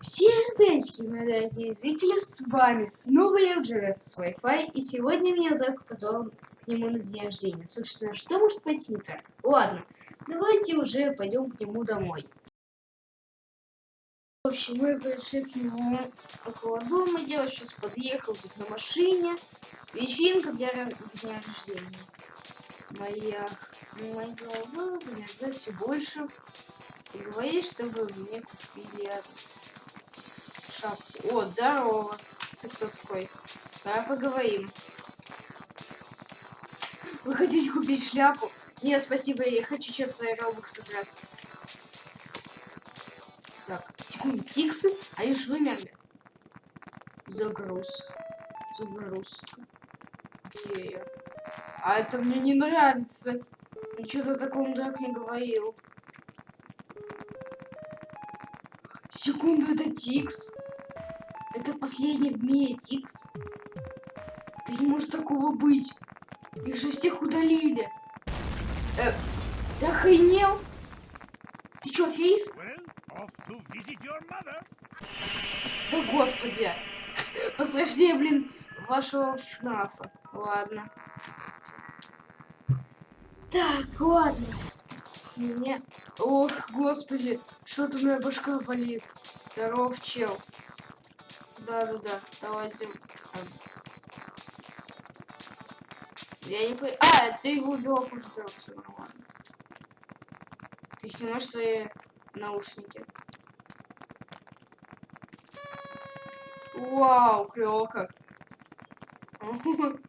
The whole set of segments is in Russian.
Всем приветики, мои дорогие зрители, с вами снова я, Джерес с Wi-Fi, и сегодня меня Драко позвал к нему на день рождения. Собственно, что может пойти не так? Ладно, давайте уже пойдем к нему домой. В общем, мы пришли к нему около дома, я сейчас подъехал тут на машине. Вечеринка для дня рождения. Моя, моя голова замерзает все больше. И говорит, чтобы мне купили этот шапку. О, здорово. Ты кто такой? Давай поговорим. Вы хотите купить шляпу? Нет, спасибо, я хочу что-то свои робоксы сразу. Так, секунду, тиксы, они ж вымерли. Загруз. Загрузка. Где я? А это мне не нравится. Что-то таком так не говорил. Секунду, это Тикс. Это последний в мире Тикс. Да не может такого быть. Их же всех удалили. Э, ты охренел? Ты чё, фейст? Да господи. Посложнее, блин, вашего ФНАФа. Ладно. Так, ладно. Меня... Ох, господи, что-то у меня башка болит. Здоров, чел. Да-да-да, давайте. Я не понимаю. А, ты его убил, уже все нормально. Ты снимаешь свои наушники. Вау, клево как.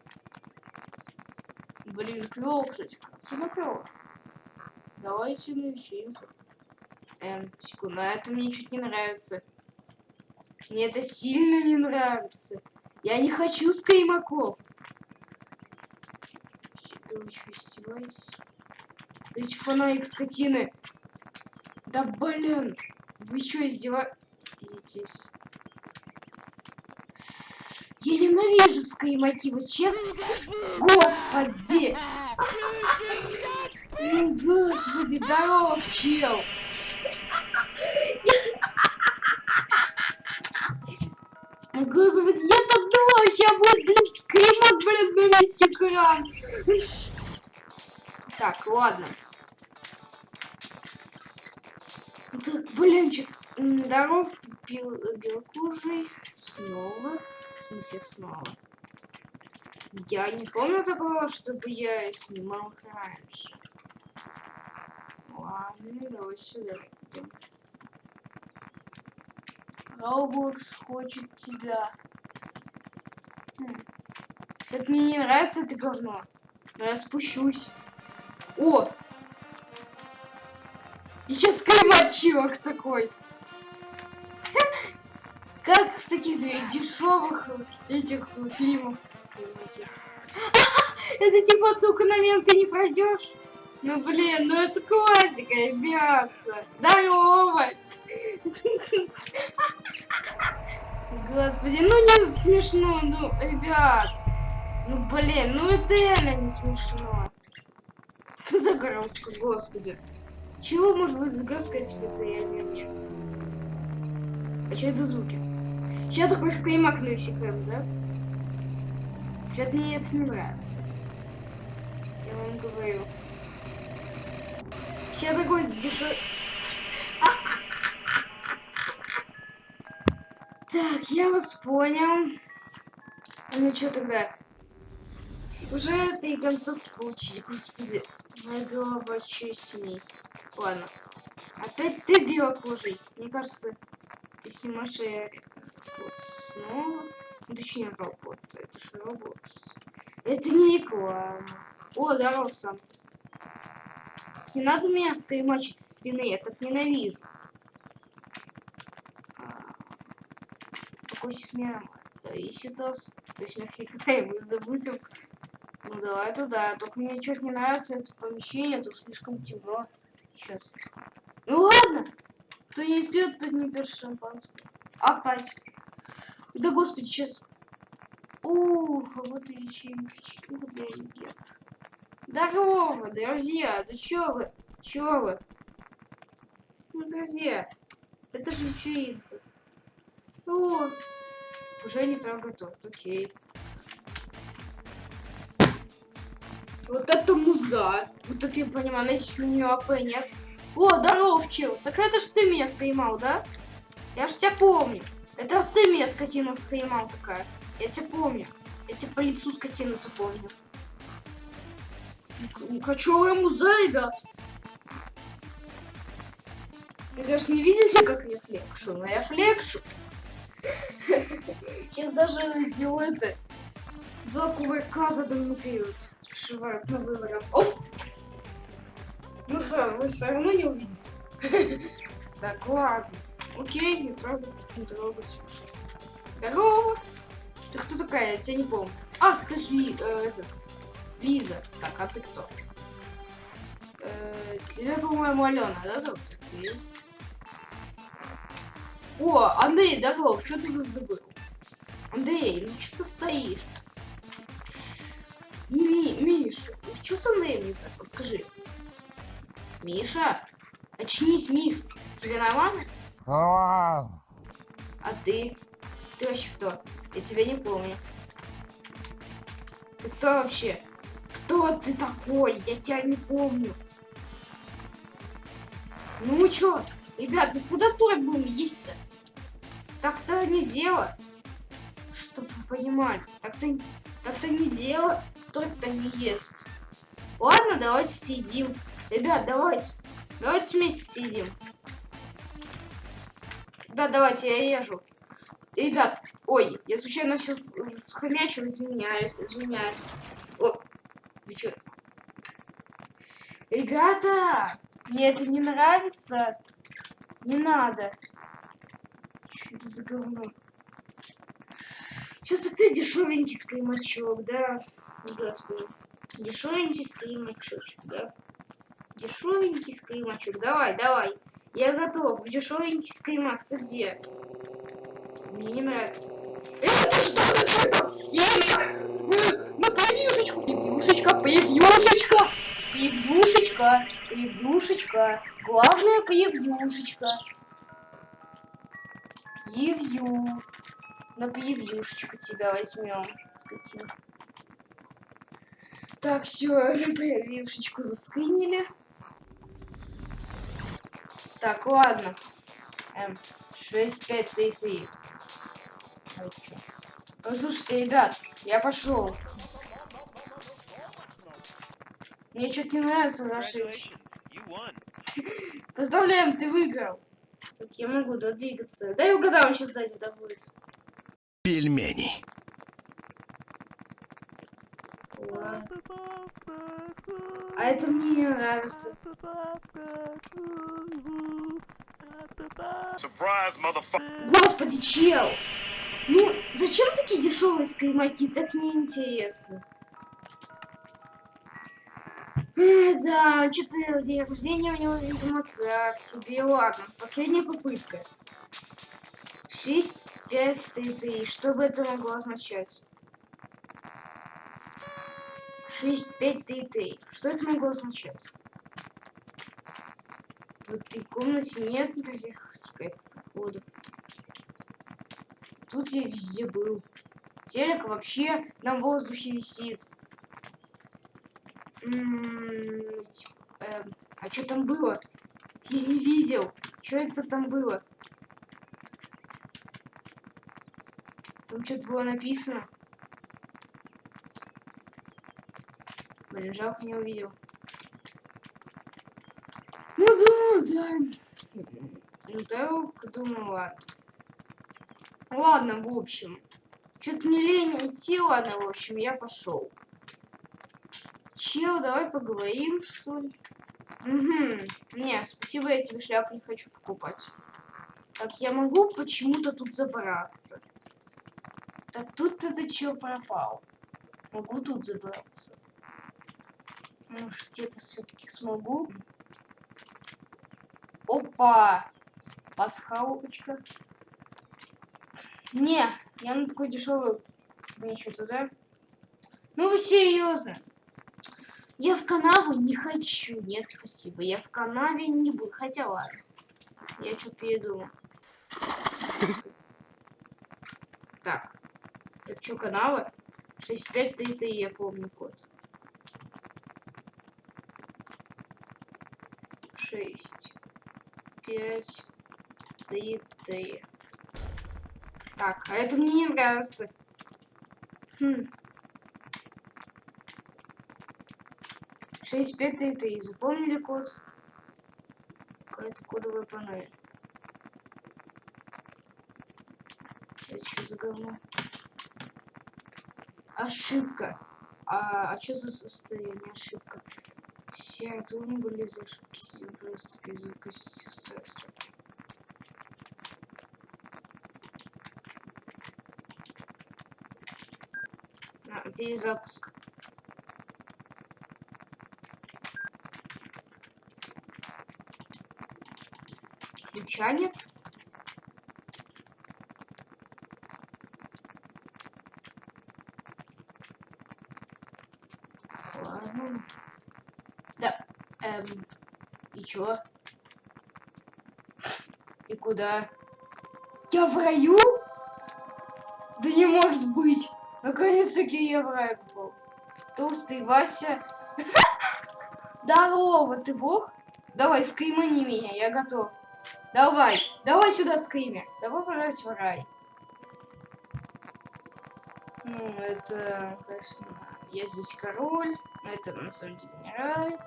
Блин, клево, кстати. Сильно клево. Давайте вечеринку. Эм, секунду, а это мне чуть не нравится. Мне это сильно не нравится. Я не хочу скаймаков. Да вы что, издеваетесь? Эти фонарик скотины. Да блин. Вы что, издеваетесь? Я ненавижу скаймаки, вот честно. Господи! Господи, здоров, чел! Господи, я там думала, сейчас будет, блин, скримок, блин, на весь экран. Так, ладно. Так, блин, че... Здоров, бел... белокужий. Снова. В смысле, снова. Я не помню такого, чтобы я снимал раньше. Ладно, давай сюда идем. Роблокс хочет тебя. Хм. Это мне не нравится это говно. Но я спущусь. О! И сейчас скаймат такой. Как в таких дешевых этих фильмах Это типа отсылка на мем, ты не пройдешь? Ну блин, ну это классика, ребята. Здорово! Господи, ну не смешно, ну, ребят. Ну блин, ну это реально не смешно. Загрузка, господи. Чего может быть загрузка, если это я не мне? А что это звуки? Сейчас такой скримак навсекаем, да? Что-то мне это не нравится. Я вам говорю. Сейчас такой дешевый... Так, я вас понял. Ну что тогда? Уже этой концовки получили. Господи, моя голова честней. Ладно. Опять ты белокожий. Мне кажется, ты снимаешь снова. Ну, точнее, Роблокс. Это же Роблокс. Это не реклама. О, здорово, Санта. Не надо меня скаймачить со спины, я так ненавижу. Какой смех. Если то, то есть мы когда-нибудь забудем. Ну давай туда. Только мне что-то не нравится это помещение, тут слишком темно. Сейчас. Ну ладно. Кто не слет, тот не пьет шампанское. Опять. Да господи, сейчас. Ух, а вот и вечеринка для легенд. Здорово, друзья! Да чё вы? Чё вы? Ну, друзья, это же вечеринка. О, уже не трогай торт, окей. Вот это муза. Вот это я понимаю, значит, на нее АП нет. О, здоров, чел. Так это ж ты меня скаймал, да? Я ж тебя помню. Это ты меня, скотина, скаймал такая. Я тебя помню. Я тебя по лицу, скотина, запомню. Кочевая муза, ребят. Вы, конечно, не видите, как я флекшу, но я флекшу. Сейчас даже сделаю это. Два кувырка за данный период. Шивают на выборах. Оп! Ну что, вы все равно не увидите. Так, ладно. Окей, не трогать, не трогать. Здорово! Ты кто такая? Я тебя не помню. А, ты же э, этот, Лиза. Так, а ты кто? Э, тебя, по-моему, Алена, да, зовут? Окей. О, Андрей, Доглов, что ты тут забыл? Андрей, ну что ты стоишь? Ми, Миша, что с Андреем не так? Вот скажи. Миша, очнись, Миш. Тебе нормально? А ты? Ты вообще кто? Я тебя не помню. Ты кто вообще? Кто ты такой? Я тебя не помню. Ну чё? Ребят, ну куда торт будем есть-то? Так-то не дело. Чтоб вы понимали. Так-то так-то не дело. Торт-то не ест. Ладно, давайте сидим. Ребят, давайте. Давайте вместе сидим. Ребят, давайте, я езжу. Ребят, ой, я случайно все схомячил, извиняюсь, извиняюсь. Вы? Ребята, мне это не нравится. Не надо. Что это за говно? Сейчас опять дешевенький скаймачок, да? Господи. Дешевенький скаймачочек, да? Дешевенький скаймачок. Давай, давай. Я готов. Дешевенький скаймак. Ты где? Мне не нравится. Это что? Я превьюшечку. Превьюшечка, превьюшечка. Превьюшечка, превьюшечка. Главное превьюшечка. Превью. На превьюшечку тебя возьмем, скотина. Так, все, на превьюшечку заскринили. Так, ладно. Эм, 6, 5, 3, 3. А чё? Ну, слушайте, ребят, я пошел. Мне что-то не нравится ваши вещи. Поздравляем, ты выиграл. Так, я могу двигаться. Дай угадаю, он сейчас сзади да будет. Пельмени. А это мне не нравится. Господи, чел! Ну, зачем такие дешевые скаймаки? Так неинтересно. Да, что-то день рождения у него, видимо, так себе. Ладно, последняя попытка. 6, 5, 3, 3. Что бы это могло означать? 6, 5, 3, 3. Что это могло означать? В этой комнате нет никаких секретных проходов. Тут я везде был. Телек вообще на воздухе висит. М, эм, а что там было? Я не видел. Что это там было? Там что-то было написано. Блин, жалко не увидел. Ну да, да. Ну так, думаю, ладно. Ладно, в общем. Что-то не лень идти, ладно, в общем, я пошел. Чел, давай поговорим, что ли? Угу. Не, спасибо, я тебе шляпу не хочу покупать. Так, я могу почему-то тут забраться. Так, тут это чё пропал? Могу тут забраться. Может, где-то все-таки смогу? Опа! Пасхалочка. Не, я на такой дешевый ничего туда. Ну вы серьезно? Я в канаву не хочу. Нет, спасибо. Я в канаве не буду. Хотя ладно. Я что-то передумал. Так. Это что, каналы? 6533, я помню код. 6, 5, 3, 3. Так, а это мне не нравится. Хм. 6, 5, 3, 3. Запомнили код? Какая-то кодовая панель. Это что за говно? Ошибка. А, а что за состояние ошибка? Все зоны были за ошибки. Просто без запусти устройства. А, перезапуск. Ключа нет? Ладно. Да. Эм. И чё? И куда? Я в раю? Да не может быть! Наконец-таки я в рай попал. Толстый Вася. Здорово, ты бог? Давай, скаймани меня, я готов. Давай, давай сюда скайми. Давай пожалуйста в рай. Ну, это, конечно, я здесь король, но это на самом деле не рай.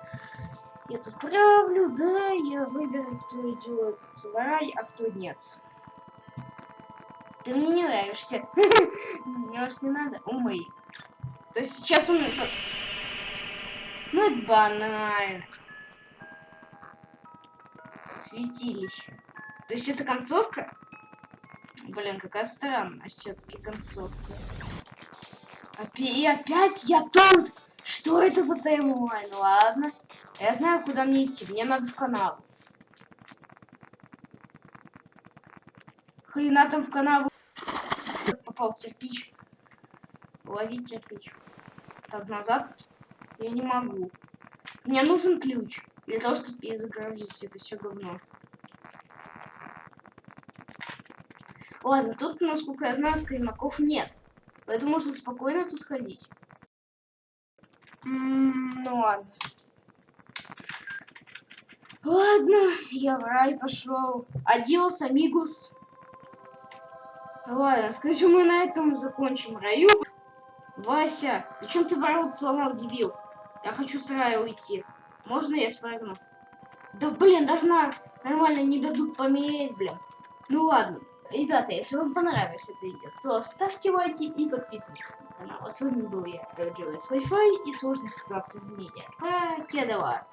Я тут правлю, да, я выберу, кто идет в рай, а кто нет. Ты мне не нравишься. Может, не надо? Умы. То есть сейчас он... Ну, это банально. Святилище. То есть это концовка? Блин, какая странная все-таки концовка. И опять я тут! Что это за таймлайн? Ладно. Я знаю, куда мне идти. Мне надо в канал. Хрена там в канал попал в кирпич. Ловить кирпич. Так, назад я не могу. Мне нужен ключ. Для того, чтобы перезагрузить это все говно. Ладно, тут, насколько я знаю, скримаков нет. Поэтому можно спокойно тут ходить. М, ну ладно. Ладно, я в рай пошел. Адиос, амигус. Ладно, скажу, мы на этом закончим раю. Вася, зачем ты ворот сломал, дебил? Я хочу с рая уйти. Можно я спрыгну? Да блин, должна нормально не дадут помереть, блин. Ну ладно. Ребята, если вам понравилось это видео, то ставьте лайки и подписывайтесь на канал. А с вами был я, Джоэс Wi-Fi и сложная ситуация в мире. Покедова.